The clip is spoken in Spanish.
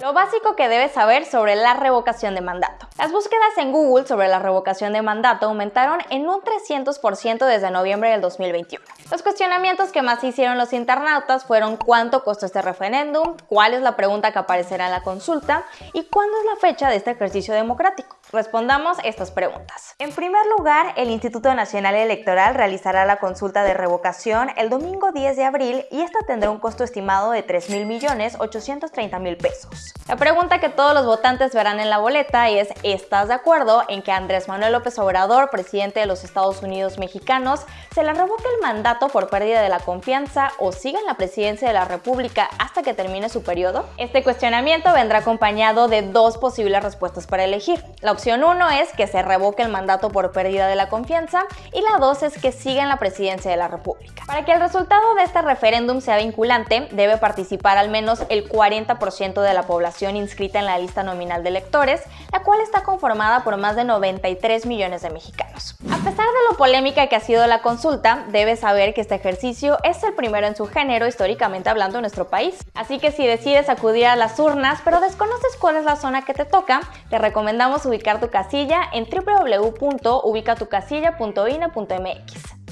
Lo básico que debes saber sobre la revocación de mandato. Las búsquedas en Google sobre la revocación de mandato aumentaron en un 300% desde noviembre del 2021. Los cuestionamientos que más hicieron los internautas fueron cuánto costó este referéndum, cuál es la pregunta que aparecerá en la consulta y cuándo es la fecha de este ejercicio democrático. Respondamos estas preguntas. En primer lugar, el Instituto Nacional Electoral realizará la consulta de revocación el domingo 10 de abril y esta tendrá un costo estimado de 3.830.000 pesos. La pregunta que todos los votantes verán en la boleta es ¿estás de acuerdo en que Andrés Manuel López Obrador, presidente de los Estados Unidos mexicanos, se le revoque el mandato por pérdida de la confianza o siga en la presidencia de la República hasta que termine su periodo? Este cuestionamiento vendrá acompañado de dos posibles respuestas para elegir. La opción 1 es que se revoque el mandato por pérdida de la confianza y la 2 es que siga en la presidencia de la República. Para que el resultado de este referéndum sea vinculante, debe participar al menos el 40% de la población inscrita en la lista nominal de electores, la cual está conformada por más de 93 millones de mexicanos. A pesar de lo polémica que ha sido la consulta, debes saber que este ejercicio es el primero en su género históricamente hablando en nuestro país. Así que si decides acudir a las urnas pero desconoces cuál es la zona que te toca, te recomendamos ubicar tu casilla en www.ubicatucasilla.ine.mx.